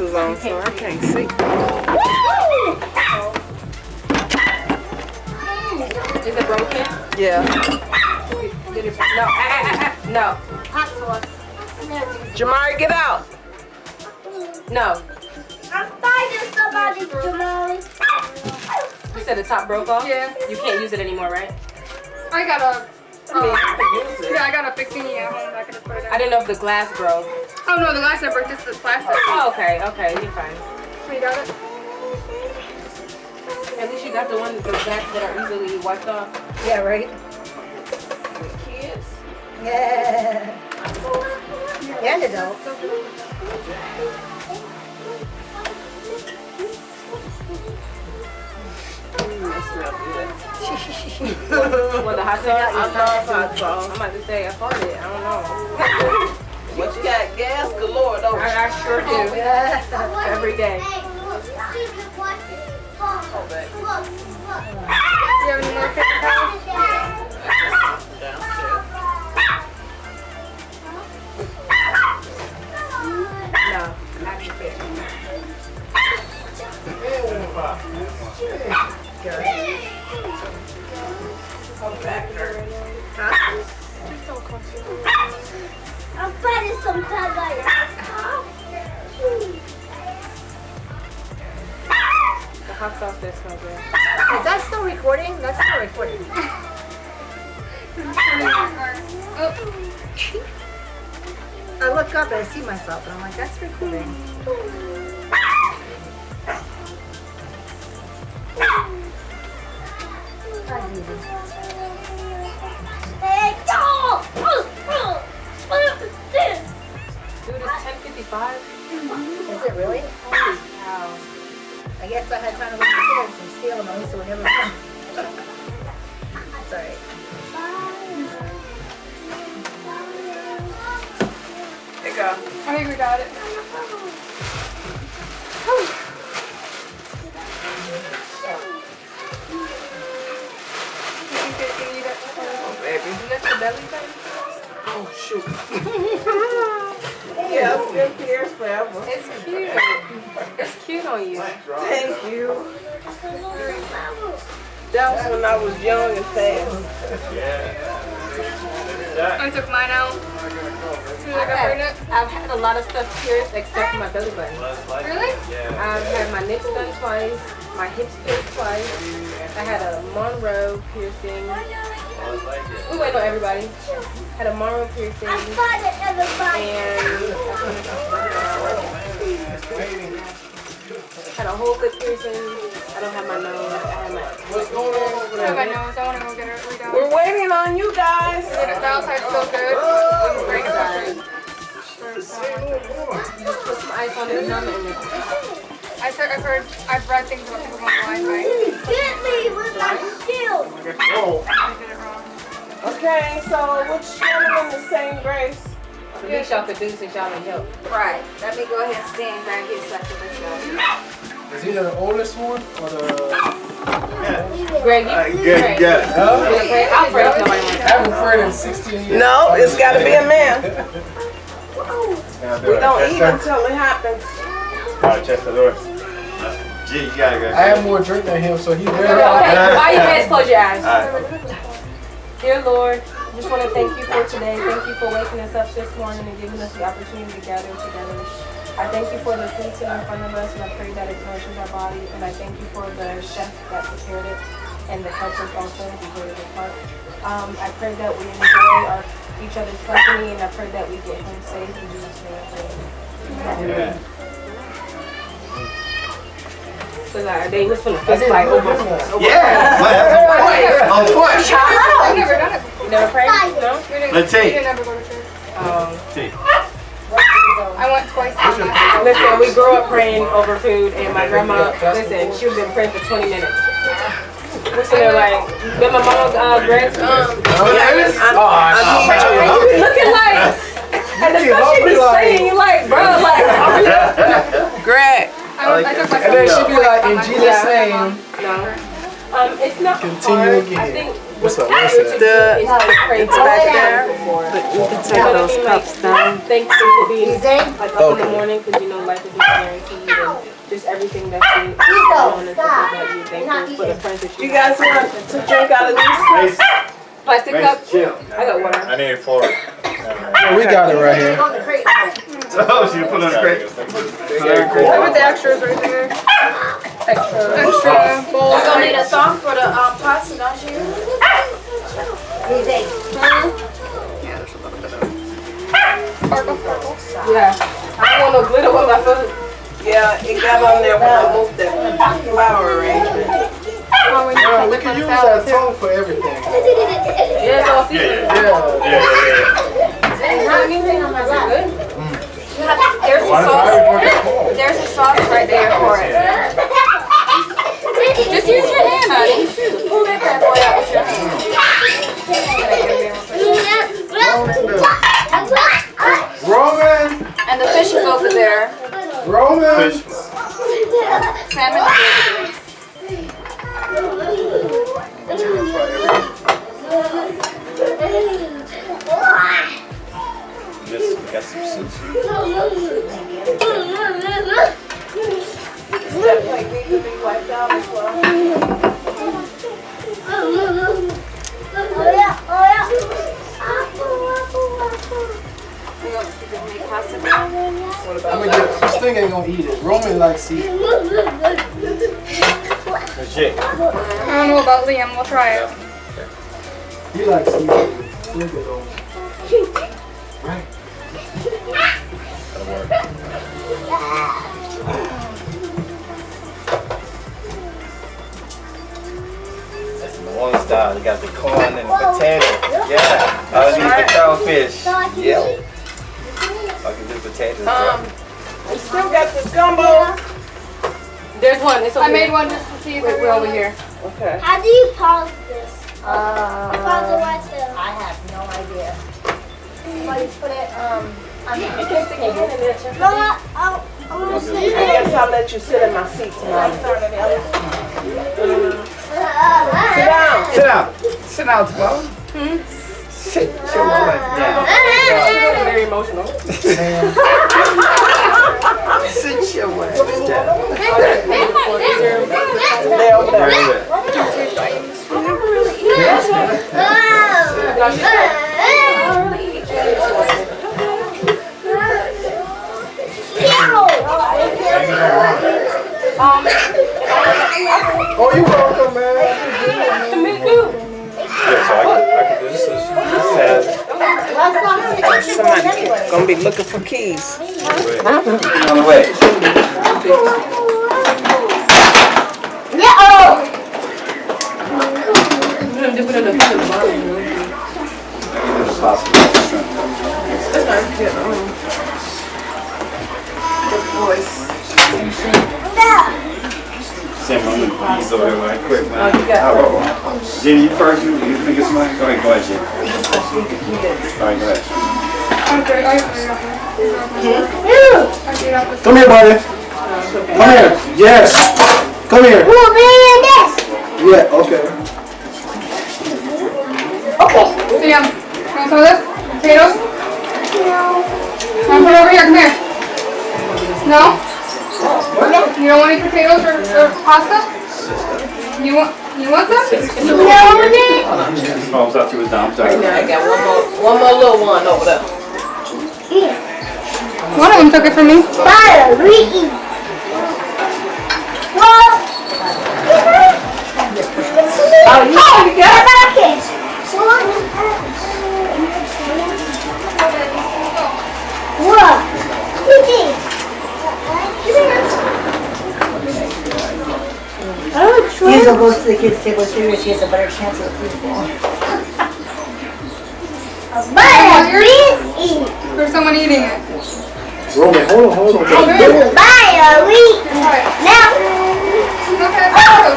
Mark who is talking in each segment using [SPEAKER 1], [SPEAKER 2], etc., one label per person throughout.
[SPEAKER 1] glasses on, so I can't see.
[SPEAKER 2] Is it broken?
[SPEAKER 1] Yeah.
[SPEAKER 2] Did it, no, no,
[SPEAKER 3] Hot sauce.
[SPEAKER 1] Jamari, get out.
[SPEAKER 2] no.
[SPEAKER 3] I'm fighting somebody, Jamali.
[SPEAKER 2] You said the top broke off?
[SPEAKER 4] Yeah.
[SPEAKER 2] You can't use it anymore, right?
[SPEAKER 4] I got a.
[SPEAKER 1] I mean, I um, can use.
[SPEAKER 4] Yeah, I got a fixing at home. Um, I could just put it
[SPEAKER 2] I didn't know if the glass broke.
[SPEAKER 4] Oh no, the glass never. This is plastic.
[SPEAKER 2] Oh, okay, okay, you're fine.
[SPEAKER 4] You got it.
[SPEAKER 2] At least you got the ones, the backs that are easily wiped off.
[SPEAKER 3] Yeah, right.
[SPEAKER 2] Kids.
[SPEAKER 3] Yeah. And adult.
[SPEAKER 2] What, the hot sauce?
[SPEAKER 1] I love hot sauce.
[SPEAKER 2] I'm about to say, I farted. I don't know. I, I sure do.
[SPEAKER 3] Yeah.
[SPEAKER 2] Every day.
[SPEAKER 1] Oh, baby.
[SPEAKER 4] Do you have any more paper towels?
[SPEAKER 1] Downstairs.
[SPEAKER 2] No. Actually,
[SPEAKER 1] Come back.
[SPEAKER 3] I'm fighting some tigers.
[SPEAKER 2] Hot sauce does smell good.
[SPEAKER 3] Is that still recording? That's still recording.
[SPEAKER 4] Oh,
[SPEAKER 3] I look up and I see myself and I'm like, that's recording. That's easy. Hey,
[SPEAKER 2] Dude, it's 10.55.
[SPEAKER 3] Is it really?
[SPEAKER 2] Holy cow.
[SPEAKER 3] I guess I had time to look at the kids and steal them. At least it would never come. Alright.
[SPEAKER 1] There you go.
[SPEAKER 4] I think we got it. You think they can eat it?
[SPEAKER 1] Oh, baby.
[SPEAKER 2] You got your belly button?
[SPEAKER 1] Oh, shoot. yeah, it's been here forever.
[SPEAKER 2] It's cute. It's cute on you.
[SPEAKER 1] Thank you. That was when I was young and fast.
[SPEAKER 4] I took mine out. As soon as I got pregnant.
[SPEAKER 2] I've had a lot of stuff pierced except my belly button.
[SPEAKER 4] Really?
[SPEAKER 2] I've had my nips done twice, my hips pierced twice. I had a Monroe piercing. We waiting on everybody. Had a Monroe piercing
[SPEAKER 3] I'm fighting everybody.
[SPEAKER 2] and had a whole lip piercing. I don't have my nose. I have my
[SPEAKER 1] What's going on over
[SPEAKER 4] I have my
[SPEAKER 1] there?
[SPEAKER 4] nose. I want to go get it redone.
[SPEAKER 1] We're waiting on you guys.
[SPEAKER 4] The outside's so good. I'm great
[SPEAKER 2] Sorry.
[SPEAKER 4] inside.
[SPEAKER 2] Put some ice on it, numb it,
[SPEAKER 4] I said I've heard, I've read things about people going blind by.
[SPEAKER 3] Get me with my shield.
[SPEAKER 4] I did it wrong.
[SPEAKER 1] Okay, so which gentleman the same grace?
[SPEAKER 2] The least y'all could do since y'all need help.
[SPEAKER 3] Right. Let me go ahead and stand back here so I can let y'all.
[SPEAKER 5] Is he the oldest one or the?
[SPEAKER 2] Greg, you
[SPEAKER 6] Alright, good,
[SPEAKER 2] Greg.
[SPEAKER 6] good.
[SPEAKER 5] Huh?
[SPEAKER 2] Greg, I'll pray if nobody wants
[SPEAKER 5] I haven't prayed in 16 years.
[SPEAKER 1] No, it's got to be a man. We don't eat until it happens.
[SPEAKER 6] Alright, Chester Lewis. Gee, you gotta go.
[SPEAKER 5] I have more drink than him, so he
[SPEAKER 2] Okay,
[SPEAKER 5] better.
[SPEAKER 2] bow your heads, close your eyes.
[SPEAKER 6] Alright.
[SPEAKER 2] Dear Lord, just want to thank you for today. Thank you for waking us up this morning and giving us the opportunity to gather together. I thank you for the food sitting in front of us, and I pray that it nourishes our body. And I thank you for the chef that prepared it and the helpers also who played a big part. Um, I pray that we enjoy our, each other's company, and I pray that we get home safe. In Jesus' name, I pray.
[SPEAKER 6] Yeah.
[SPEAKER 2] So like, they was finna fist fight over. over
[SPEAKER 6] Yeah. What? On what?
[SPEAKER 4] I've never done it before.
[SPEAKER 2] You never prayed? No?
[SPEAKER 6] Let's see.
[SPEAKER 4] didn't ever go to church.
[SPEAKER 2] Um,
[SPEAKER 6] See.
[SPEAKER 4] I went twice.
[SPEAKER 2] Listen, we grew up praying over food, and my grandma, listen, she was been praying for 20 minutes. We're sitting there like, then my mom, uh, Greg, um,
[SPEAKER 1] Yes, I'm,
[SPEAKER 5] Oh,
[SPEAKER 1] I'm
[SPEAKER 2] and you looking like, and the stuff she be saying, you like, bro, like.
[SPEAKER 1] Greg.
[SPEAKER 4] I, I took
[SPEAKER 5] And then she'd be like, in Jesus' name.
[SPEAKER 2] No. Um, it's not
[SPEAKER 5] Continue
[SPEAKER 2] hard.
[SPEAKER 5] again.
[SPEAKER 2] I think
[SPEAKER 5] What's up?
[SPEAKER 2] what's
[SPEAKER 5] What's
[SPEAKER 2] easier
[SPEAKER 5] that?
[SPEAKER 2] to do is to pray
[SPEAKER 4] It's back there. But you can take
[SPEAKER 2] You know what I
[SPEAKER 4] those cups
[SPEAKER 2] Like,
[SPEAKER 4] down.
[SPEAKER 2] Thank you for being like up in the morning because you know life is guaranteed and just everything that's going on and stuff like that. You thankful for the friends that you,
[SPEAKER 1] You guys want to drink out of these
[SPEAKER 2] Plastic cups?
[SPEAKER 6] Mace.
[SPEAKER 2] I got water.
[SPEAKER 6] I need four.
[SPEAKER 5] Yeah, we got it right here.
[SPEAKER 3] On the crate.
[SPEAKER 6] Oh, she put on the crate. Put on the crate.
[SPEAKER 4] With the extras right there.
[SPEAKER 2] Extra.
[SPEAKER 4] Extra bowls.
[SPEAKER 3] You're gonna need a song for the um pasta, don't you? Easy.
[SPEAKER 2] Yeah. I don't want no glitter on my food.
[SPEAKER 1] Yeah, it got on there when I moved the flower arrangement.
[SPEAKER 5] Yeah, we can use that tongue for everything.
[SPEAKER 2] Yeah, it's all
[SPEAKER 6] Yeah, yeah,
[SPEAKER 5] Yeah.
[SPEAKER 6] yeah, yeah,
[SPEAKER 3] There's not anything on my lap.
[SPEAKER 2] Good.
[SPEAKER 3] You have- There's a sauce. There's a sauce right there for it. Just use your hand, honey. Pull that bad boy out with your hand.
[SPEAKER 5] Roman!
[SPEAKER 3] And the fish is over there.
[SPEAKER 5] Roman!
[SPEAKER 6] Fish.
[SPEAKER 3] Salmon is over.
[SPEAKER 6] Just got some sushi.
[SPEAKER 1] That plate needs to be wiped out as well.
[SPEAKER 5] I'm gonna get, this thing ain't gonna eat it. Roman.
[SPEAKER 6] Legit.
[SPEAKER 4] I don't know about Liam. We'll try it.
[SPEAKER 5] He likes seafood. Look at those. Right.
[SPEAKER 6] That's the one style. You got the corn and the potato. Yeah. I use the crawfish. Yeah. I can do potatoes.
[SPEAKER 1] Um, we still got the gumbo.
[SPEAKER 2] There's one. It's over
[SPEAKER 4] I made
[SPEAKER 2] here.
[SPEAKER 4] one just to see if
[SPEAKER 2] Wait,
[SPEAKER 4] it
[SPEAKER 2] we're over here.
[SPEAKER 1] Okay.
[SPEAKER 7] How do you pause this?
[SPEAKER 3] Uh,
[SPEAKER 7] Pause it right there.
[SPEAKER 3] I have no idea. Well, you put it, um, on
[SPEAKER 2] You can stick your in there. Jeff.
[SPEAKER 7] Mama, I'll, I'm gonna
[SPEAKER 1] I guess I'll let you sit in my seat tonight. Sit down.
[SPEAKER 6] Sit down. Sit down, tomorrow. Sit your butt down.
[SPEAKER 2] She's very emotional.
[SPEAKER 6] Sit your butt down.
[SPEAKER 1] They're over there. Be looking for keys.
[SPEAKER 6] on the way.
[SPEAKER 2] Put it in the- put it in the bottom, you know.
[SPEAKER 6] Same one. He's over there quick, man. Oh, Jenny, you first. You, you think it's mine? Go ahead, go ahead, Jenny. All right, go ahead.
[SPEAKER 4] Okay, I I
[SPEAKER 5] Come here, buddy. Come here. Yes. Come here. Yeah, okay.
[SPEAKER 4] Liam, want some of this? Potatoes? Want to put over here? Come here. No? You don't want any potatoes or, or pasta? You want you want some?
[SPEAKER 6] Oh, I thought you was down. I'm sorry.
[SPEAKER 1] I got one more, one more little one over there.
[SPEAKER 4] One of them took it from me.
[SPEAKER 7] Oh, you got it? What?
[SPEAKER 8] Hazel goes to the kids' table too, she has a better chance of football.
[SPEAKER 7] Butter, please eat.
[SPEAKER 4] There's someone eating it.
[SPEAKER 5] Roman, hold on, hold on.
[SPEAKER 7] I do butter, we now.
[SPEAKER 4] Okay, oh!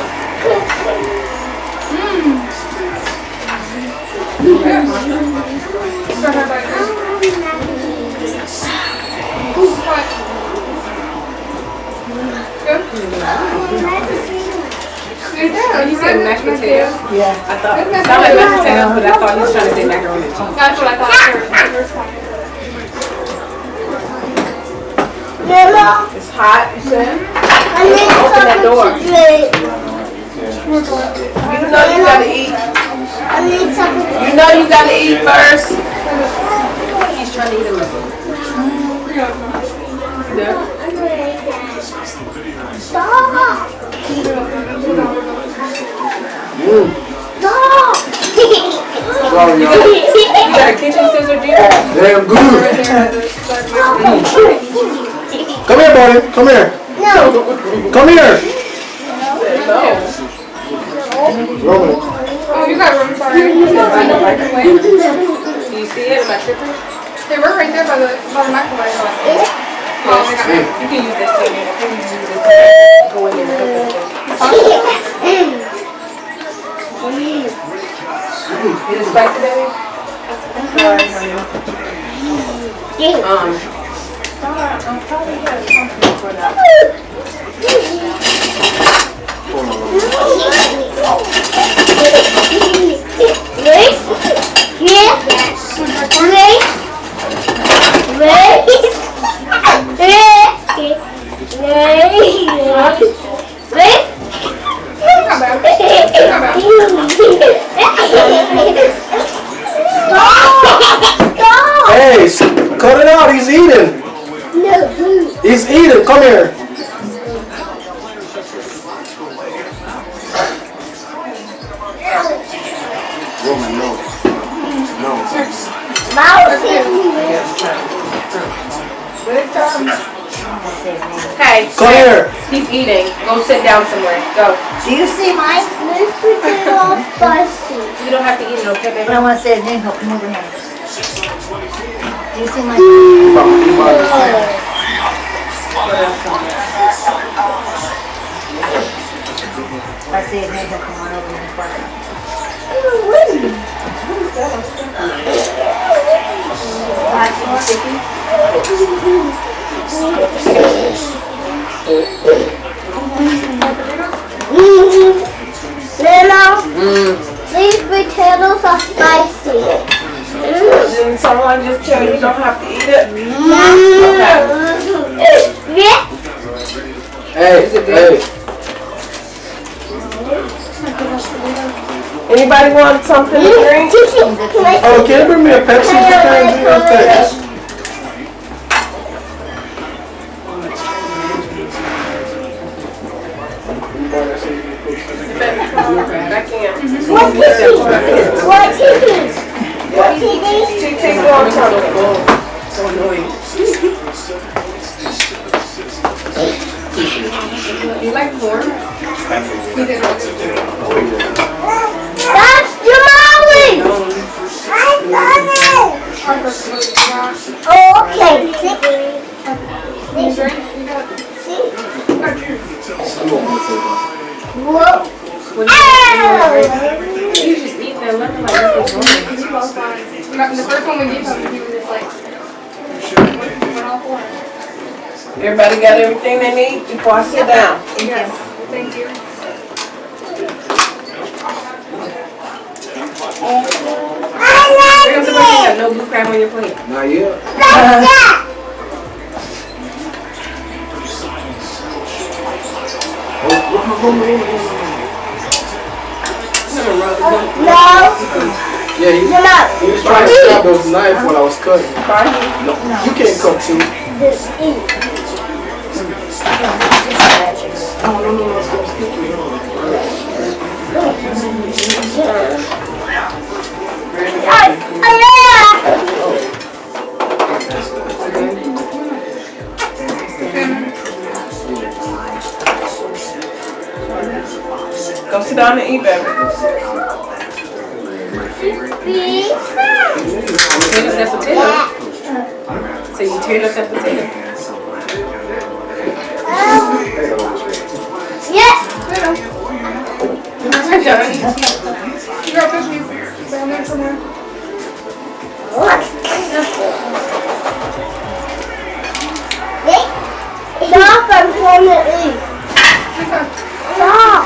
[SPEAKER 4] mm. potatoes. Mmm. Start her back. What? Good?
[SPEAKER 2] You said mashed potatoes?
[SPEAKER 8] Yeah.
[SPEAKER 2] I thought, it sounded like mashed potatoes, but I thought you was trying to say macaroni and cheese.
[SPEAKER 4] That's what I thought first. first time.
[SPEAKER 7] Mama,
[SPEAKER 1] It's hot, you said?
[SPEAKER 7] I need
[SPEAKER 1] Open that door.
[SPEAKER 7] to drink.
[SPEAKER 1] You know you gotta eat.
[SPEAKER 7] I need something to
[SPEAKER 1] You know you gotta eat first.
[SPEAKER 2] He's trying to eat a little.
[SPEAKER 7] Stop! Stop!
[SPEAKER 5] Sorry.
[SPEAKER 2] You got a kitchen scissor, dear?
[SPEAKER 5] Damn good. Come here, buddy. Come here.
[SPEAKER 7] no!
[SPEAKER 5] Come here. No. Roman.
[SPEAKER 4] Oh, you got room, sorry.
[SPEAKER 2] Do you see it? Am I tripping?
[SPEAKER 4] They were right there by the, by the microwave. Oh, they got
[SPEAKER 2] You can use this thing. I think you can use this to go in there and cook it. Is it spicy, baby? Sorry, honey. Um,
[SPEAKER 7] Wait! Yeah! Wait! Wait! Wait! Stop!
[SPEAKER 5] Hey, cut it out. He's eating.
[SPEAKER 7] No!
[SPEAKER 5] He's eating. Come here. Roman, no. No.
[SPEAKER 2] hey,
[SPEAKER 5] Come here.
[SPEAKER 2] he's eating. Go sit down somewhere. Go.
[SPEAKER 8] Do you see mine?
[SPEAKER 7] This potato spicy.
[SPEAKER 2] You don't have to eat it, okay, baby?
[SPEAKER 8] But I want to say his name. He'll come over here. Do you see mine? If I say his name, he'll come on over and bark.
[SPEAKER 7] Lilo, these potatoes are spicy.
[SPEAKER 1] Didn't someone just tell you you don't have to eat it?
[SPEAKER 7] Yeah.
[SPEAKER 5] Hey, hey.
[SPEAKER 1] Anybody want something to drink?
[SPEAKER 5] Oh, can you bring me a Pepsi if you can? Junior? Thanks.
[SPEAKER 2] Back in.
[SPEAKER 7] What TV? What TV? What TV?
[SPEAKER 1] TT.
[SPEAKER 2] So annoying. You like?
[SPEAKER 7] That's
[SPEAKER 1] Everybody got everything they need before I sit down?
[SPEAKER 4] Yes, thank you.
[SPEAKER 7] I
[SPEAKER 2] Bring
[SPEAKER 7] love
[SPEAKER 2] you
[SPEAKER 7] it!
[SPEAKER 2] no blue crab on your plate.
[SPEAKER 5] Not yet.
[SPEAKER 7] Like that! No,
[SPEAKER 5] Yeah, he,
[SPEAKER 7] no, no.
[SPEAKER 5] he was trying to stab those knife when I was cutting. No, you can't cut too.
[SPEAKER 7] Just eat. Ay, ay, ay.
[SPEAKER 1] Go sit down and eat, baby.
[SPEAKER 2] Tear up potato. So you tear up that potato.
[SPEAKER 7] Yes!
[SPEAKER 4] You got tissue down there somewhere. What?
[SPEAKER 7] Stop, I'm trying to eat. Stop.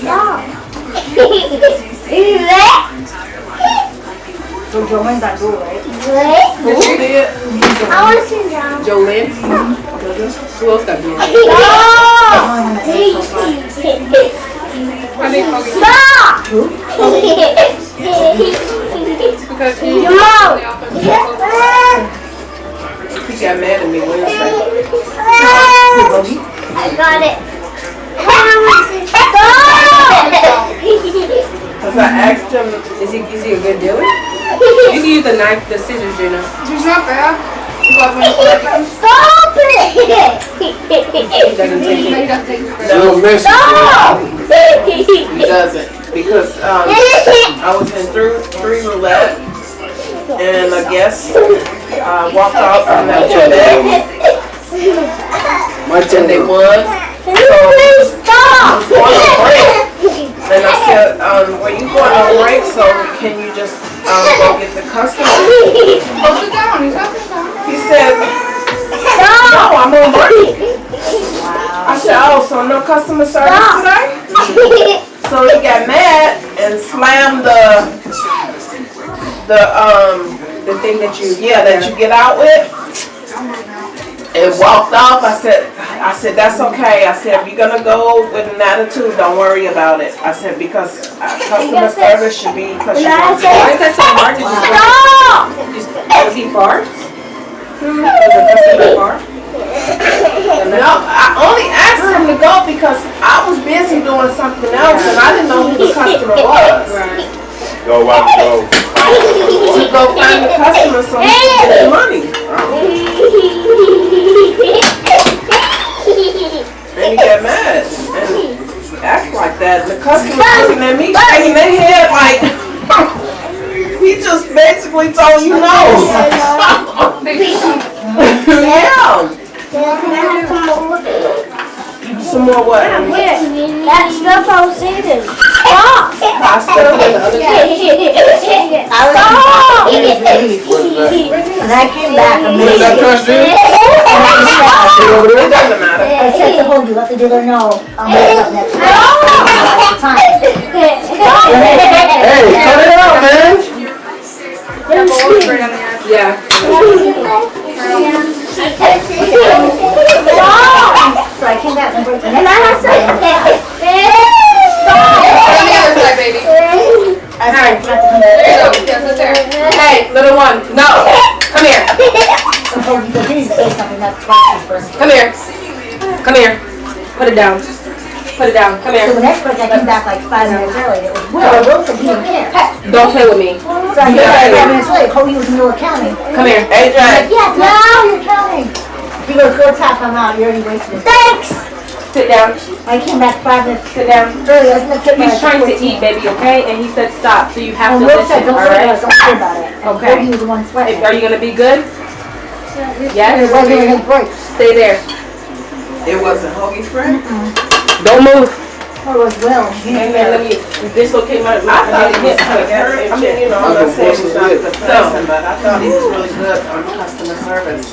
[SPEAKER 8] Stop. so Jolene's that cool, right?
[SPEAKER 7] What?
[SPEAKER 1] Cool.
[SPEAKER 7] I want to see down.
[SPEAKER 1] Jolene? Who else got dual?
[SPEAKER 7] Stop!
[SPEAKER 4] Because he
[SPEAKER 7] No!
[SPEAKER 1] He got mad at me Wednesday.
[SPEAKER 7] I got it.
[SPEAKER 1] I asked him, is he, is he a good dealer? You can use the knife, the scissors, you know.
[SPEAKER 4] He's not bad. But when he's like,
[SPEAKER 7] Stop it!
[SPEAKER 1] doesn't
[SPEAKER 4] he doesn't take his break.
[SPEAKER 5] Little message.
[SPEAKER 7] Stop!
[SPEAKER 1] He doesn't. Because, um, I was in three, three roulette and a guest, uh, walked out from that roulette
[SPEAKER 5] My
[SPEAKER 1] and they
[SPEAKER 5] turn.
[SPEAKER 1] won.
[SPEAKER 7] Stop!
[SPEAKER 1] On a break. And I said, um, were you going on break, so can you just, um, go get the customer?
[SPEAKER 4] Go sit down. He's not sitting.
[SPEAKER 1] He said, no, I'm on break. Wow. I said, oh, so no customer service today? So he got mad and slammed the, the, um, the thing that you, yeah, that you get out with. And walked off. I said, I said, that's okay. I said, if you're gonna go with an attitude, don't worry about it. I said, because uh, customer service should be, because you.
[SPEAKER 2] Why is that so hard to just
[SPEAKER 7] Stop!
[SPEAKER 2] Was he far?
[SPEAKER 1] Was the customer far? No, I only asked him to go because I was busy doing something else and I didn't know who the customer was.
[SPEAKER 6] Go out, go.
[SPEAKER 1] To go find the customer so he can get his money. And he got mad and act like that. The customer looking at me shaking their head like, he just basically told you no. Yeah. Some more what?
[SPEAKER 7] That stuff I was saving. Stop!
[SPEAKER 1] Pasta?
[SPEAKER 7] Stop!
[SPEAKER 8] And I came back a
[SPEAKER 5] What is that
[SPEAKER 8] minute.
[SPEAKER 5] trash can?
[SPEAKER 1] It doesn't matter.
[SPEAKER 8] I said to hold you, let the dealer know, I'll make it up next week. At the time.
[SPEAKER 5] Hey, cut it out, man.
[SPEAKER 4] Right on the ass.
[SPEAKER 1] Yeah.
[SPEAKER 8] So I came back and worked the
[SPEAKER 7] And I
[SPEAKER 8] next
[SPEAKER 7] have some.
[SPEAKER 4] Right on the other side, baby.
[SPEAKER 8] I said, not to come
[SPEAKER 4] There you go. Yes, that's there.
[SPEAKER 1] Hey, little one, no. Come here.
[SPEAKER 8] So hold you, but he didn't say something, that's twice his birthday.
[SPEAKER 1] Come here. Come here. Put it down. Put it down. Come here.
[SPEAKER 8] So the next week I came back like five minutes early, it was Will, Will said he didn't care.
[SPEAKER 1] Don't play with me.
[SPEAKER 8] So I came back five minutes late, Cody was in the middle of counting.
[SPEAKER 1] Come here.
[SPEAKER 8] I'm like, yes, now you're counting. He goes, go tap, I'm out, you already wasted it.
[SPEAKER 7] Thanks!
[SPEAKER 1] Sit down.
[SPEAKER 8] I came back five minutes
[SPEAKER 1] Sit down.
[SPEAKER 8] early, I was gonna take.
[SPEAKER 1] He's trying to eat, baby, okay? And he said stop, so you have
[SPEAKER 8] And
[SPEAKER 1] to
[SPEAKER 8] Will
[SPEAKER 1] listen,
[SPEAKER 8] said, don't worry about
[SPEAKER 1] alright?
[SPEAKER 8] it, don't worry about it. And
[SPEAKER 1] Okay.
[SPEAKER 8] Cody was the one sweating.
[SPEAKER 1] Are you gonna be good?
[SPEAKER 8] It
[SPEAKER 1] Yes?
[SPEAKER 8] wasn't a break.
[SPEAKER 1] Stay there.
[SPEAKER 9] It wasn't Hoagie's friend?
[SPEAKER 1] Don't move.
[SPEAKER 8] Or was Will. He
[SPEAKER 1] And then let me dislocate my,
[SPEAKER 9] I thought
[SPEAKER 1] my
[SPEAKER 9] he was
[SPEAKER 1] hip.
[SPEAKER 9] kind of hurt. I mean, you know, I'm not saying he's not a good
[SPEAKER 1] No.
[SPEAKER 9] person, but I thought he was really good on customer service.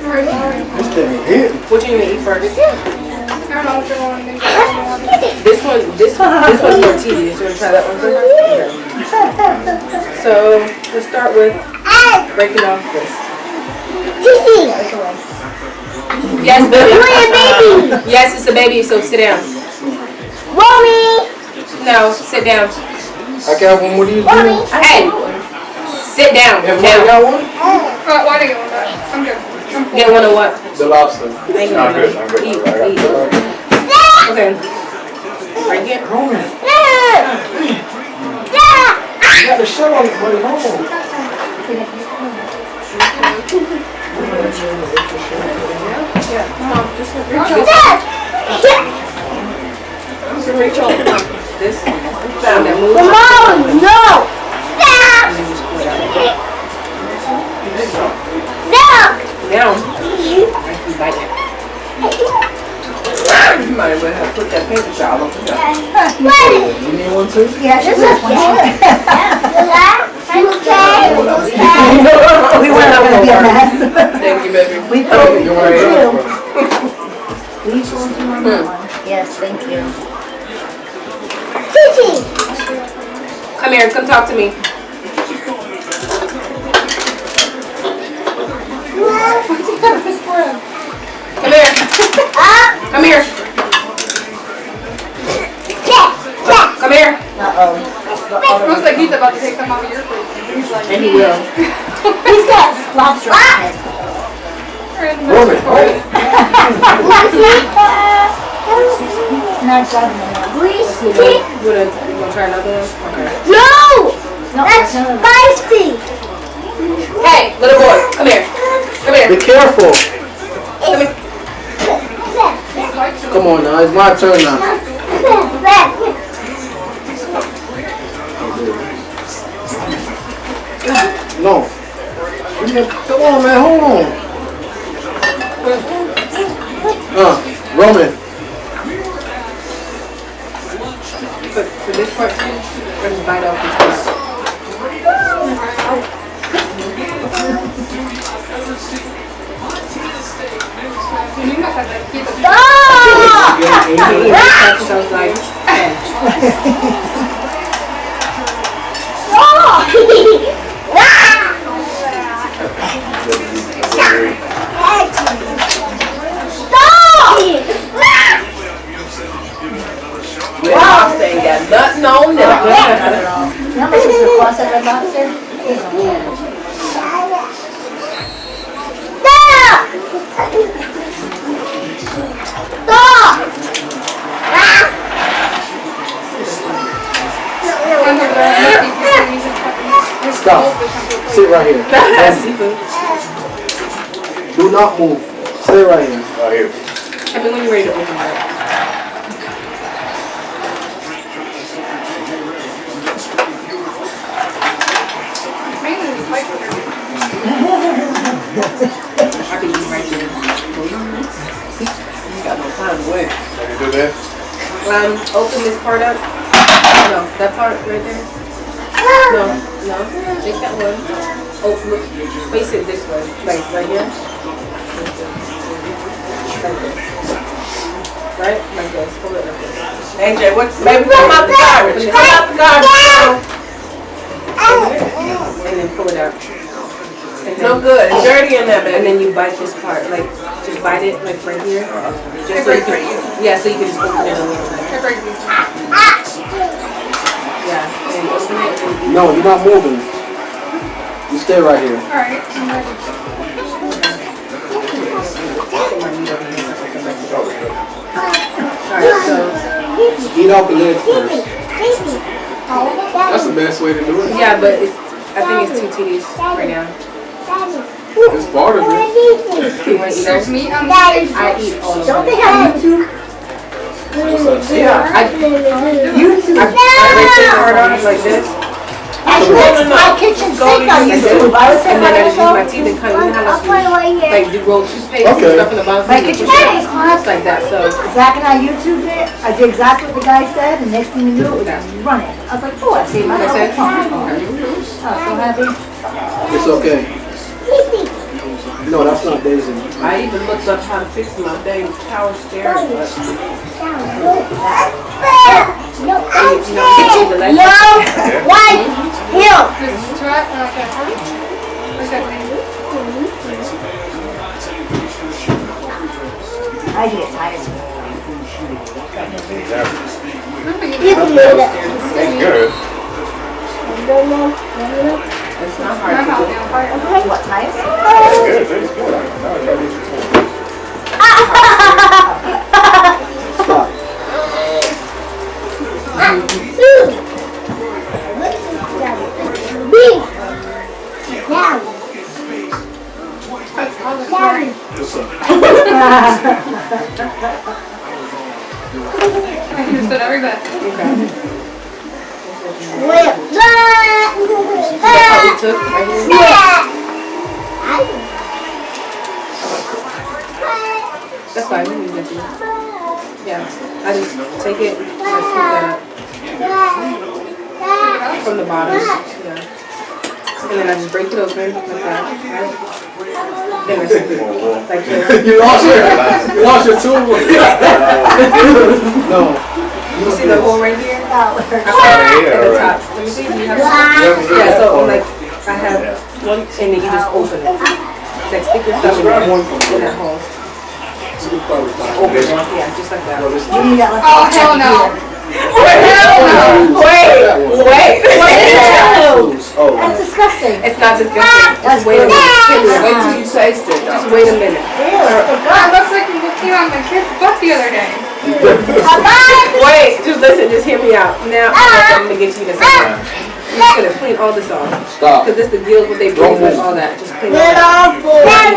[SPEAKER 5] This thing hit.
[SPEAKER 1] What you gonna eat first?
[SPEAKER 4] I don't know what you want. Maybe don't.
[SPEAKER 1] This one, this one, this one's more tedious. You wanna try that one first? Okay. So, let's start with breaking off this. Yes, baby. Yes, it's a baby, so sit down.
[SPEAKER 7] Mommy!
[SPEAKER 1] No, sit down.
[SPEAKER 5] I got one more of these. dude.
[SPEAKER 1] Hey, sit down.
[SPEAKER 5] Everybody
[SPEAKER 1] Now,
[SPEAKER 5] got one?
[SPEAKER 4] Uh, why did you want that? I'm good. I'm full.
[SPEAKER 1] get one of what?
[SPEAKER 5] The lobster.
[SPEAKER 1] Thank you.
[SPEAKER 6] I'm good, I'm good.
[SPEAKER 1] Eat,
[SPEAKER 6] I got
[SPEAKER 1] eat. Okay. Right here.
[SPEAKER 5] You got the shell on it, buddy. Hold on.
[SPEAKER 1] So reach over. This. Down that move.
[SPEAKER 7] Mom, no! Stop! No!
[SPEAKER 1] Now. You bite it.
[SPEAKER 9] You might as well have put that paper towel over there.
[SPEAKER 7] What?
[SPEAKER 5] You need one too?
[SPEAKER 8] Yeah, this is one.
[SPEAKER 7] Okay.
[SPEAKER 1] We went up
[SPEAKER 8] Gonna be a mess.
[SPEAKER 1] Thank you, baby.
[SPEAKER 8] We pulled
[SPEAKER 5] You to
[SPEAKER 8] We pulled two on that one. Yes, thank you.
[SPEAKER 7] come
[SPEAKER 2] here. Come talk to me. Come here. Come here. Come here.
[SPEAKER 4] Looks like he's about to take some off of your plate. He's like,
[SPEAKER 2] And he will.
[SPEAKER 8] He's got lobster on his head.
[SPEAKER 5] Roman, oh,
[SPEAKER 8] Not driving anymore.
[SPEAKER 2] You wanna, you wanna try another one? Okay.
[SPEAKER 7] No!
[SPEAKER 8] No,
[SPEAKER 7] That's spicy!
[SPEAKER 2] Hey, little boy, come here. Come here.
[SPEAKER 5] be careful.
[SPEAKER 2] Come here.
[SPEAKER 5] Come on now, it's my turn now. No. Come on, man, hold on. Uh, Roman.
[SPEAKER 2] For, for this part bite off this part.
[SPEAKER 4] You must have to keep it.
[SPEAKER 2] So I was like,
[SPEAKER 1] Red Lobster ain't got nothing on them.
[SPEAKER 8] You know how much is the cost of Red Lobster? It's on there.
[SPEAKER 5] Stop. Sit right here. Do not move. Stay right here.
[SPEAKER 6] Right here.
[SPEAKER 2] Tell me when you're ready to open it up.
[SPEAKER 4] Mainly the spice with her.
[SPEAKER 2] I can eat right there.
[SPEAKER 1] You got no time to wait.
[SPEAKER 6] Can you do that?
[SPEAKER 2] Um, open this part up. No, that part right there. No, no. Take that one. Oh, look. Face it this way. Like right here. Like this. Right? Like this. Hold it like this.
[SPEAKER 1] AJ, what? Baby, come out the garbage. Come out the garbage.
[SPEAKER 2] And then pull it out. And then,
[SPEAKER 1] No good. It's oh. dirty in there,
[SPEAKER 2] And then you bite this part. Like, just bite it like right here. Just so you can, yeah, so you can just open it a little bit.
[SPEAKER 4] They're very decent.
[SPEAKER 2] Yeah. And open it and you
[SPEAKER 5] No, you're not moving. You stay right here.
[SPEAKER 4] Alright, I'm ready.
[SPEAKER 2] Alright, so
[SPEAKER 5] Eat off the legs first. That's the best way to do it.
[SPEAKER 2] yeah, but it's I think it's too tedious right now.
[SPEAKER 5] It's part of it.
[SPEAKER 4] There's meat on the
[SPEAKER 2] I eat all of
[SPEAKER 8] it.
[SPEAKER 2] Don't
[SPEAKER 8] they have YouTube?
[SPEAKER 1] Yeah.
[SPEAKER 2] I, I, I this part off like this,
[SPEAKER 8] Actually, it's my kitchen sink on YouTube. I
[SPEAKER 2] and then I
[SPEAKER 8] my
[SPEAKER 2] just use my teeth and cut. You like you roll toothpaste and stuff in the bottom.
[SPEAKER 8] My kitchen sink is
[SPEAKER 2] out. like that. So
[SPEAKER 8] Zach and I YouTubed it. I did exactly what the guy said, and next thing you knew, it was running. I was like, oh, I saved myself a
[SPEAKER 2] That's it?
[SPEAKER 8] I was so happy.
[SPEAKER 5] It's okay. No, that's not Daisy.
[SPEAKER 1] I even looked up how to fix my dang power steering, but
[SPEAKER 2] get you the left.
[SPEAKER 4] Just try it like that. Like that thing.
[SPEAKER 8] I get tired.
[SPEAKER 6] That's good.
[SPEAKER 1] It's not
[SPEAKER 4] My
[SPEAKER 1] hard to do.
[SPEAKER 4] down fire.
[SPEAKER 8] What, tires?
[SPEAKER 6] That's good. That's good. Now I got these
[SPEAKER 5] Stop.
[SPEAKER 4] That's all the fire. I understood every bit.
[SPEAKER 2] How we took right here. That's fine. We can use that. Yeah. I just take it and scoop that from the bottom. Yeah. And then I just break it open like that. Right? Then I scoop it like this.
[SPEAKER 5] you lost your, you lost your tool. no.
[SPEAKER 2] You see the hole right here?
[SPEAKER 3] Out.
[SPEAKER 6] Out of here,
[SPEAKER 2] At the
[SPEAKER 6] all
[SPEAKER 2] top.
[SPEAKER 6] right.
[SPEAKER 2] Let me see. Do you have some? Yeah, so like I have one, and then you just open it. Like stick your thumb in that hole. Open it. Yeah, just like that.
[SPEAKER 4] Oh, hell no.
[SPEAKER 2] Wait, wait, wait.
[SPEAKER 6] Oh,
[SPEAKER 8] That's disgusting.
[SPEAKER 2] It's not disgusting. Just wait a minute.
[SPEAKER 9] Wait till you taste it.
[SPEAKER 2] Just wait a minute.
[SPEAKER 4] That looks like it came of my kid's butt the other day.
[SPEAKER 2] Wait, just listen, just hear me out. Now I'm gonna get you to say You're just gonna clean all this off.
[SPEAKER 5] Stop.
[SPEAKER 2] Cause this the deals what they bring with all that. Just clean all that.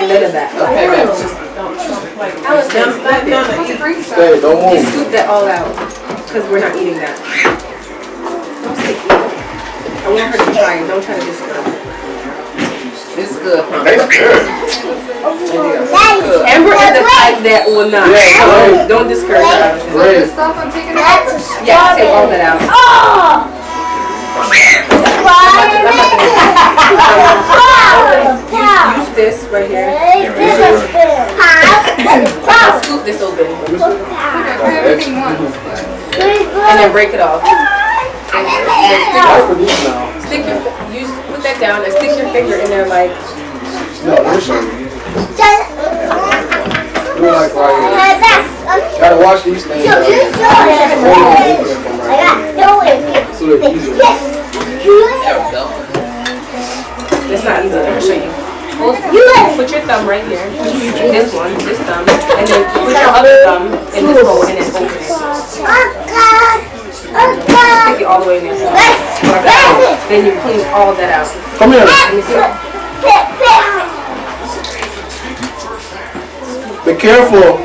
[SPEAKER 2] None of that.
[SPEAKER 9] Okay, baby, just don't, don't play.
[SPEAKER 2] Alice,
[SPEAKER 9] None-
[SPEAKER 2] just
[SPEAKER 9] none- none of
[SPEAKER 4] What's the
[SPEAKER 9] it.
[SPEAKER 4] drink stuff?
[SPEAKER 5] Hey, don't
[SPEAKER 2] You
[SPEAKER 5] move.
[SPEAKER 2] scoop that all out. Cause we're not eating that. Don't stick it. I want her to try it. Don't try to discourage her.
[SPEAKER 9] It's good, huh?
[SPEAKER 6] Tastes good.
[SPEAKER 2] Amber is the type that will not.
[SPEAKER 5] Yeah,
[SPEAKER 2] So
[SPEAKER 5] right.
[SPEAKER 2] don't discourage her.
[SPEAKER 4] So
[SPEAKER 5] Great.
[SPEAKER 4] stuff I'm taking out.
[SPEAKER 2] Yeah, take all that out. Use, use this right here. Now scoop this open.
[SPEAKER 4] I everything once.
[SPEAKER 2] And then break it off.
[SPEAKER 5] Not for these.
[SPEAKER 2] Stick your, use, put that down and stick your finger in there like,
[SPEAKER 5] No, this one. Do like right here. Gotta wash these things. out. So they're easy.
[SPEAKER 2] it's not easy. Let me show you. Hold, put your thumb right here. And this one, this thumb. And then put your other thumb in this hole and then open it. Stick it all the way in there. Then you clean all that out.
[SPEAKER 5] Come here.
[SPEAKER 2] Let me see.
[SPEAKER 5] Be careful.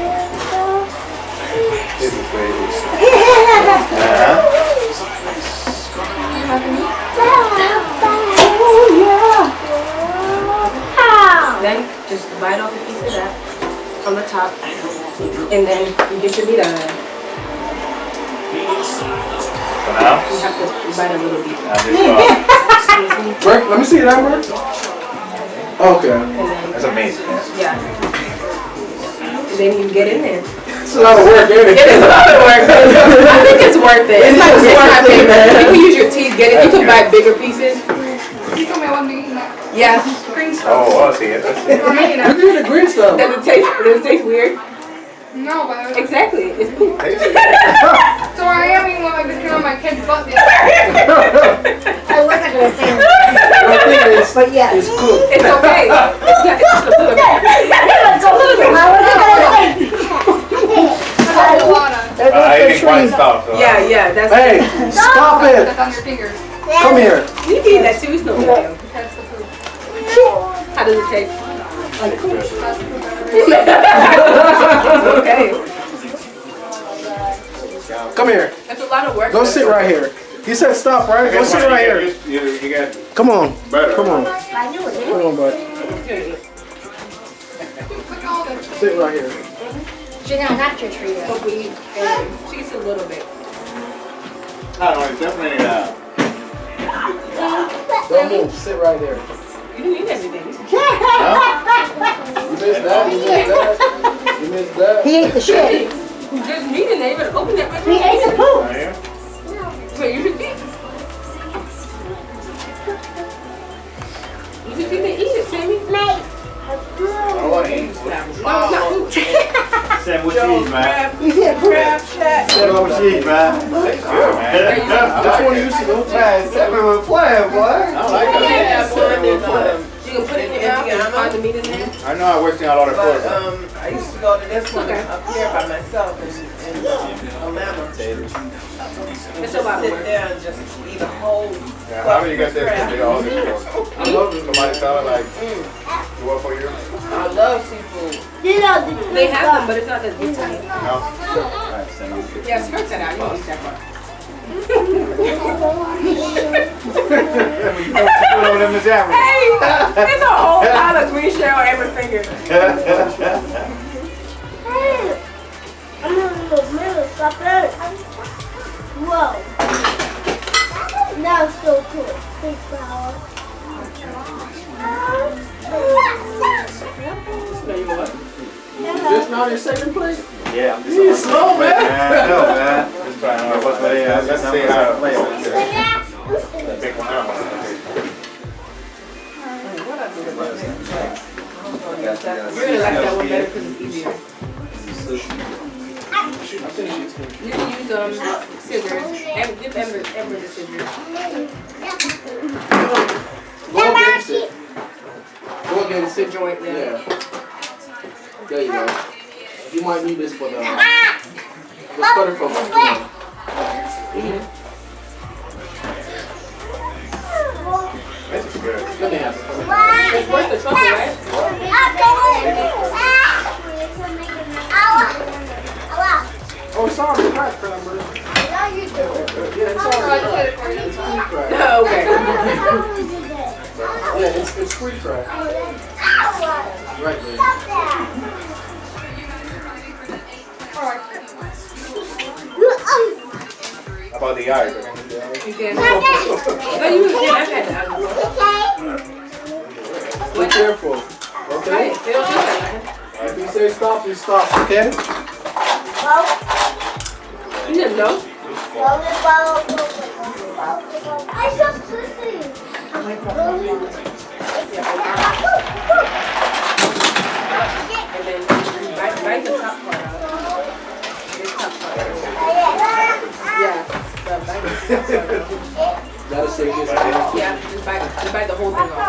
[SPEAKER 2] Then just bite off a piece of that on the top. And then you get your meat out of there.
[SPEAKER 6] For now,
[SPEAKER 2] You have to bite a little bit.
[SPEAKER 6] I just.
[SPEAKER 5] Let me see that work. Okay.
[SPEAKER 2] Then,
[SPEAKER 6] that's amazing.
[SPEAKER 2] yeah. And then you get in there.
[SPEAKER 5] It's a lot of work, ain't
[SPEAKER 2] It is a lot of work. I think it's worth it. It's not, it's not big. You can use your teeth, get it. You can buy bigger pieces.
[SPEAKER 4] You told me I wasn't eating that
[SPEAKER 2] Yeah.
[SPEAKER 4] green stuff.
[SPEAKER 6] Oh, I see it. I see it.
[SPEAKER 4] Or making
[SPEAKER 5] Look
[SPEAKER 4] it.
[SPEAKER 5] at the green stuff.
[SPEAKER 2] Does it taste, does it taste weird?
[SPEAKER 4] No, but
[SPEAKER 2] Exactly. It's poop.
[SPEAKER 6] Good.
[SPEAKER 4] so I am eating what I've been on my kid's butt the.
[SPEAKER 8] I wasn't gonna say anything, but yes.
[SPEAKER 5] It's cooked.
[SPEAKER 2] It's okay. It's, not, it's just a little bit.
[SPEAKER 4] I got a lot of.
[SPEAKER 6] I didn't quite stop, so.
[SPEAKER 2] Yeah, yeah. That's
[SPEAKER 5] Hey, stop it.
[SPEAKER 4] That's on your fingers.
[SPEAKER 5] Come here.
[SPEAKER 2] You can eat that too. It's no big deal.
[SPEAKER 4] That's the food.
[SPEAKER 2] How does it taste?
[SPEAKER 4] That's the food that
[SPEAKER 2] okay.
[SPEAKER 5] Come here.
[SPEAKER 2] That's a lot of work.
[SPEAKER 5] Go sit right here. He said stop, right? Go sit right here.
[SPEAKER 6] You, you got
[SPEAKER 5] Come on.
[SPEAKER 6] better.
[SPEAKER 5] Come on. Come on, bud.
[SPEAKER 4] Look at all this.
[SPEAKER 5] Sit right here.
[SPEAKER 8] She's gonna not your tree.
[SPEAKER 2] But we and cheese a little bit.
[SPEAKER 6] I don't know, it's definitely, uh,
[SPEAKER 5] Don't move. Sit right there.
[SPEAKER 2] You didn't eat everything.
[SPEAKER 5] You missed that. You missed that. You missed that.
[SPEAKER 8] He ate the shit.
[SPEAKER 2] There's meat in there. You better open that.
[SPEAKER 8] He ate the poop.
[SPEAKER 6] right here.
[SPEAKER 2] Wait, you should eat. You should eat and eat it, Sammy.
[SPEAKER 6] I don't want to eat.
[SPEAKER 2] No, it's not.
[SPEAKER 6] Sam, what cheese, man?
[SPEAKER 8] He said poop.
[SPEAKER 9] Crab shack.
[SPEAKER 6] Sam, man? Tastes good, man.
[SPEAKER 5] Which one used to go to?
[SPEAKER 6] Man, Sam was playing, boy. I like that.
[SPEAKER 9] one and, um,
[SPEAKER 2] You can put it in your mouth and the meat there.
[SPEAKER 6] I know I wasting a lot of
[SPEAKER 9] But,
[SPEAKER 6] food.
[SPEAKER 9] um, I used to go to this one up here by myself in, in Atlanta.
[SPEAKER 2] It's a lot of
[SPEAKER 9] Sit
[SPEAKER 2] work.
[SPEAKER 9] there and just eat a whole.
[SPEAKER 6] Yeah, how many you got there? They all?
[SPEAKER 5] I love it.
[SPEAKER 6] Somebody tell like, you work for you?
[SPEAKER 9] I love seafood.
[SPEAKER 2] They have them, but it's not that good to me.
[SPEAKER 6] No? Alright, send them.
[SPEAKER 2] Yeah, skirt that out. You can eat that part.
[SPEAKER 6] Put over them in the
[SPEAKER 2] Hey, it's a whole pile of green shell on every finger.
[SPEAKER 7] Whoa. That was so cool. Big flower.
[SPEAKER 5] Just not in second place?
[SPEAKER 6] Yeah, I'm just.
[SPEAKER 5] You slow, man.
[SPEAKER 6] I know, man. It's
[SPEAKER 9] Alright, what's my name? Let's see how it plays. Pick one out.
[SPEAKER 7] You're gonna like that one better because it's easier. You can use um scissors. Em- Give Ember, Ember the scissors.
[SPEAKER 5] Go against it. Go against it.
[SPEAKER 7] Joint, yeah.
[SPEAKER 5] Yeah. There you go. You might need this for the, the stutter for
[SPEAKER 9] This is good.
[SPEAKER 5] Let me have it.
[SPEAKER 7] It's worth the trouble, right?
[SPEAKER 5] Oh, it's already cracked, Cranberry. Yeah, it's already cracked. It's pre-cracked.
[SPEAKER 7] okay.
[SPEAKER 5] Yeah, it's, it's pre-cracked. Right there.
[SPEAKER 9] How about the eyes? I can do the eyes.
[SPEAKER 7] You can. No, you can. I've had that.
[SPEAKER 5] Be careful. Okay?
[SPEAKER 7] They don't do that.
[SPEAKER 5] If you say stop, you stop, okay?
[SPEAKER 7] You didn't know. And then bite, bite the top part out. This top part. Yeah. The bite the top part out.
[SPEAKER 5] Gotta say this.
[SPEAKER 7] Yeah, just bite, just bite the whole thing off.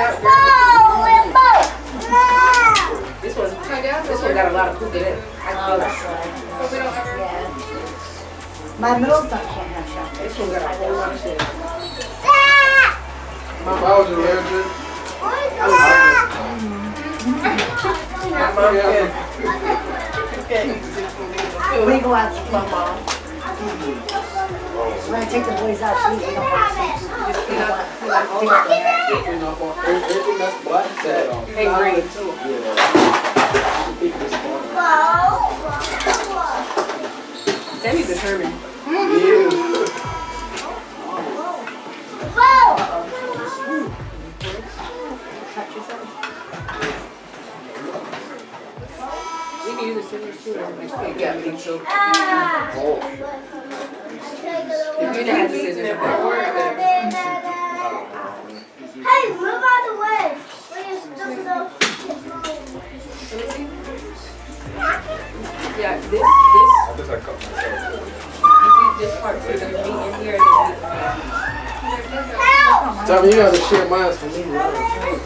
[SPEAKER 7] Miss out, girl. This one, this one got a lot of poop in it. I feel it.
[SPEAKER 8] My middle son can't have chocolate.
[SPEAKER 7] This one got a whole lot of shit.
[SPEAKER 5] My mouth is allergic.
[SPEAKER 7] My mom can.
[SPEAKER 8] We go out to my mom. When I take the boys out, she usually don't want to see.
[SPEAKER 7] Just clean up, clean up all of them.
[SPEAKER 5] Clean up on everything that's black, that,
[SPEAKER 7] And green too.
[SPEAKER 5] yeah. Keep this on.
[SPEAKER 7] Sammy's determined.
[SPEAKER 5] Yeah. Share mine for me, right?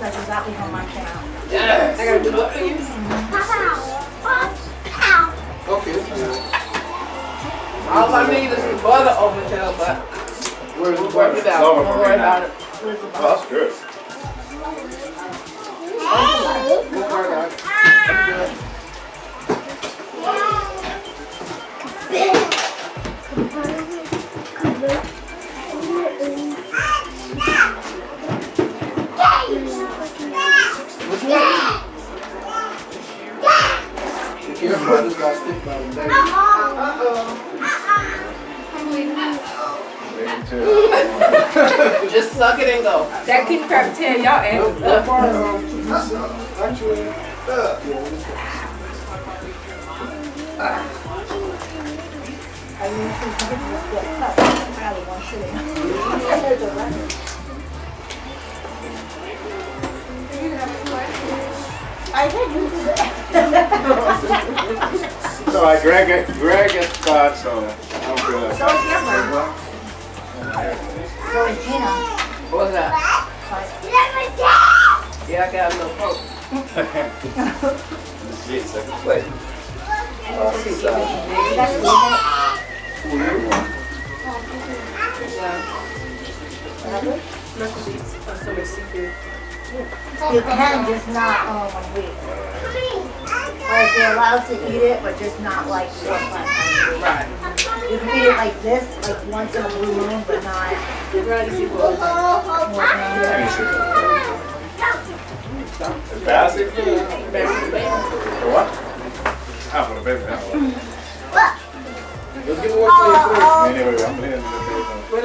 [SPEAKER 8] That's exactly how mine came out.
[SPEAKER 7] I gotta do what for you?
[SPEAKER 5] Okay.
[SPEAKER 7] All I need is some butter over there, but
[SPEAKER 5] Where's the
[SPEAKER 7] work
[SPEAKER 5] butter?
[SPEAKER 7] it out.
[SPEAKER 9] Lower
[SPEAKER 7] Don't worry about it.
[SPEAKER 9] Oh, that's good.
[SPEAKER 5] Just got stick by the
[SPEAKER 9] Maybe two.
[SPEAKER 7] Just suck it and go. That king crab tail, y'all ate
[SPEAKER 5] That
[SPEAKER 7] up.
[SPEAKER 5] part, actually, yeah, this one.
[SPEAKER 8] I mean, she's getting a good cut. I got one sitting. I did use it.
[SPEAKER 9] So I drag it, drag it, uh, so I don't feel like.
[SPEAKER 8] So is Amber. So is Gina.
[SPEAKER 7] What was that? Yeah, I got a little poke.
[SPEAKER 9] Legit second place.
[SPEAKER 8] That's good.
[SPEAKER 7] Yeah.
[SPEAKER 8] You can, just not, um, like you're allowed to eat it, but just not like four or five times a week.
[SPEAKER 2] Right.
[SPEAKER 8] You can eat it like this, like once in a blue moon, but not more than
[SPEAKER 9] Basket? For what? Ah, for the baby. ah, well.
[SPEAKER 5] Let's get more plate,
[SPEAKER 9] Anyway, I'm playing the
[SPEAKER 2] What,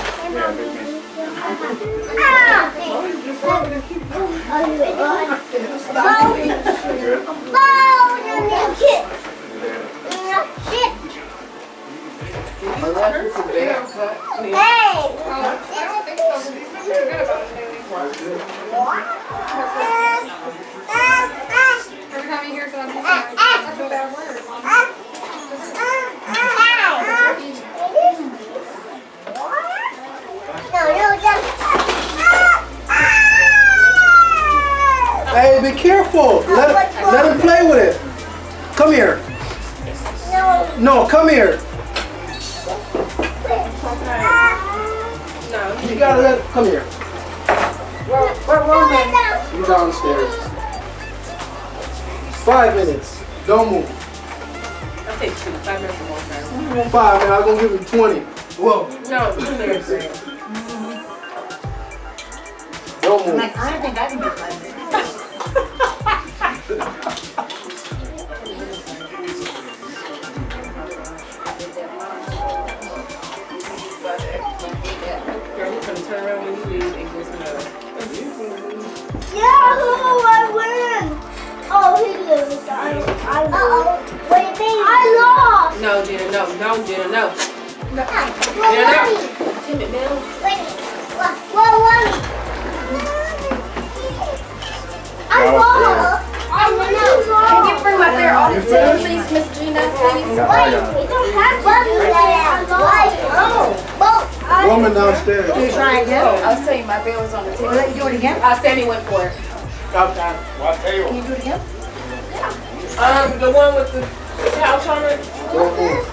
[SPEAKER 2] um,
[SPEAKER 4] Every time he hears it on his side, that's a bad word.
[SPEAKER 5] Hey, be careful. Let, let him play with it. Come here. No, No, come here. You gotta let, come here. You downstairs. Five minutes. Don't move.
[SPEAKER 2] I'll take two, five minutes or more time.
[SPEAKER 5] Five, man. I'm gonna give you 20. Whoa.
[SPEAKER 2] No, two minutes.
[SPEAKER 5] Don't move.
[SPEAKER 8] Like, I don't think I can do five minutes.
[SPEAKER 2] No, Jenna, no, no, Jenna, no.
[SPEAKER 7] Well,
[SPEAKER 2] Jenna, no.
[SPEAKER 7] mommy.
[SPEAKER 2] Tim
[SPEAKER 3] bring my bear on the table, please, Miss Gina, please?
[SPEAKER 9] Yeah, I.
[SPEAKER 7] We don't have to do that. Oh. Well, I-
[SPEAKER 5] Woman downstairs.
[SPEAKER 8] Can You try again?
[SPEAKER 3] I was telling you, my bear was on the table.
[SPEAKER 8] let you do it again?
[SPEAKER 2] Uh, Sammy went for it. Outside.
[SPEAKER 9] What table?
[SPEAKER 8] Can you do it again? Yeah.
[SPEAKER 2] Um, the one with the couch on it.
[SPEAKER 5] Don't move.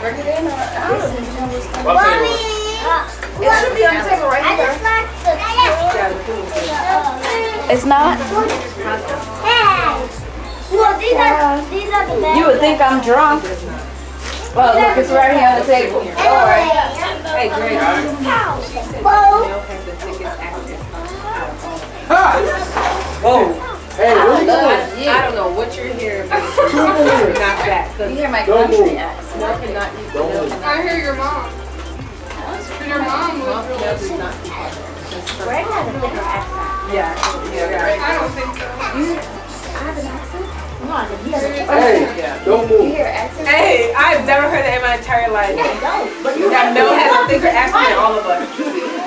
[SPEAKER 3] Bring it in, or I don't know.
[SPEAKER 9] What table?
[SPEAKER 3] It should be on the table right
[SPEAKER 7] I
[SPEAKER 3] here.
[SPEAKER 7] just like Well, these are these are the best.
[SPEAKER 3] You would think I'm drunk. Well, look, it's right here on the table. All right.
[SPEAKER 2] Hey, Greg.
[SPEAKER 7] Well,
[SPEAKER 2] Mel has the tickets active.
[SPEAKER 5] Whoa. Hey, what are you doing?
[SPEAKER 2] I don't know what you're hearing, but it's not that.
[SPEAKER 3] You hear my
[SPEAKER 5] Don't
[SPEAKER 3] country
[SPEAKER 5] move.
[SPEAKER 3] accent.
[SPEAKER 2] Mel cannot eat.
[SPEAKER 5] Don't move.
[SPEAKER 4] I hear your mom. Your mom was
[SPEAKER 2] Mel does not eat.
[SPEAKER 8] Greg has a thicker accent.
[SPEAKER 2] Yeah, yeah,
[SPEAKER 4] I don't think so.
[SPEAKER 8] No, I said he has a thicker
[SPEAKER 5] Hey,
[SPEAKER 2] yeah.
[SPEAKER 5] don't
[SPEAKER 3] You
[SPEAKER 5] move.
[SPEAKER 3] hear accent?
[SPEAKER 2] Hey, I've never heard that in my entire life.
[SPEAKER 8] No, but you
[SPEAKER 2] That Mel has a thicker accent than all of us.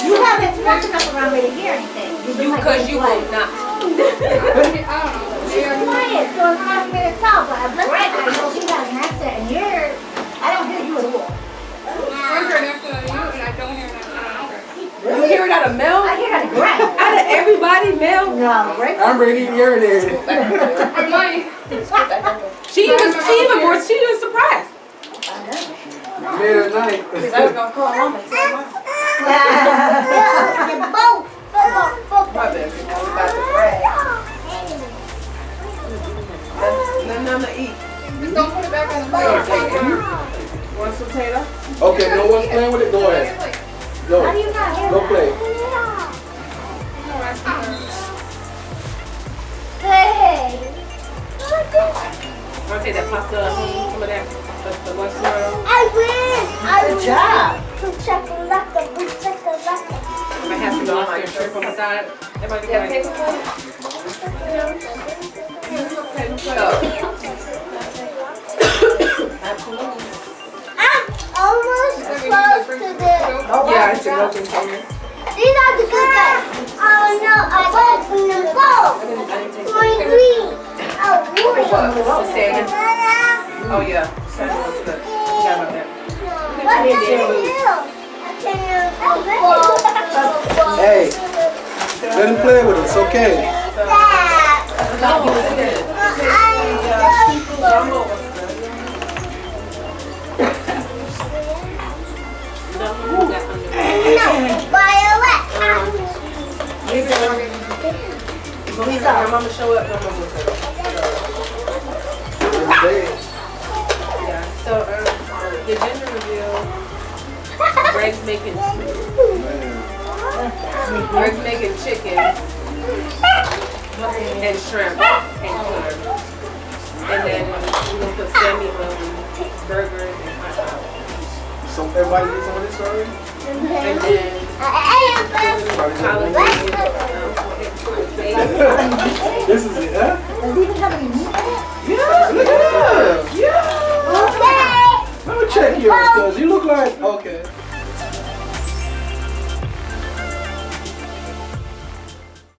[SPEAKER 8] You haven't smoked enough around me to hear anything. You've
[SPEAKER 2] You,
[SPEAKER 8] like
[SPEAKER 2] cause you
[SPEAKER 8] quiet.
[SPEAKER 2] will not.
[SPEAKER 4] I don't
[SPEAKER 7] she's
[SPEAKER 4] Yeah.
[SPEAKER 7] quiet, so it's hard for me to tell. But I'm Greg, I know she has an accent, and you're, I don't hear you at all.
[SPEAKER 4] I her.
[SPEAKER 2] You hear it out of Mel?
[SPEAKER 7] I hear it out of Greg.
[SPEAKER 2] Out of everybody, Mel?
[SPEAKER 8] No, Greg.
[SPEAKER 5] I'm ready to urinate.
[SPEAKER 4] I might.
[SPEAKER 2] She even, she even more, she was surprised.
[SPEAKER 5] Made at night.
[SPEAKER 3] Because I was going to call home and tell mom.
[SPEAKER 7] You're both. Both. Both.
[SPEAKER 2] My bad. I was about to brag. Nothing I'm gonna eat.
[SPEAKER 4] Just don't put it back on the plate.
[SPEAKER 2] Want some potato?
[SPEAKER 5] Okay, no one's playing with it. Go ahead.
[SPEAKER 7] How do
[SPEAKER 5] Go.
[SPEAKER 7] you not hear
[SPEAKER 5] Go play.
[SPEAKER 4] No, I see her.
[SPEAKER 7] Hey.
[SPEAKER 2] Wanna take that pasta, some of that, the, the lunch tomorrow?
[SPEAKER 7] I win. I
[SPEAKER 8] Good
[SPEAKER 7] win.
[SPEAKER 8] job.
[SPEAKER 7] Chakalaka, boom, chakalaka.
[SPEAKER 2] I might have some lobster shrimp on the side. Everybody
[SPEAKER 3] Yeah,
[SPEAKER 2] like,
[SPEAKER 3] paper plate?
[SPEAKER 7] I'm almost close to the.
[SPEAKER 2] Yeah, a milk container.
[SPEAKER 7] These are the good guys. Oh no, I got from the Going
[SPEAKER 2] that.
[SPEAKER 7] green. Oh, green.
[SPEAKER 2] Oh yeah, salmon was good. Forgot about that.
[SPEAKER 7] What can you do? I
[SPEAKER 5] Hey, let him play with it. It's okay.
[SPEAKER 7] That.
[SPEAKER 2] No,
[SPEAKER 7] but
[SPEAKER 2] He's up. Your show up. Your mama show. Yeah. So um, the gender reveal. Greg's making. Greg's making chicken and shrimp and then we're gonna put Sammy on burgers and hot dogs.
[SPEAKER 5] So everybody gets on this already.
[SPEAKER 2] And then collard greens.
[SPEAKER 5] this is it, huh?
[SPEAKER 8] Does he even have any meat in it?
[SPEAKER 5] Yeah, look at that. Yeah. Let me check yours, cause you look like okay.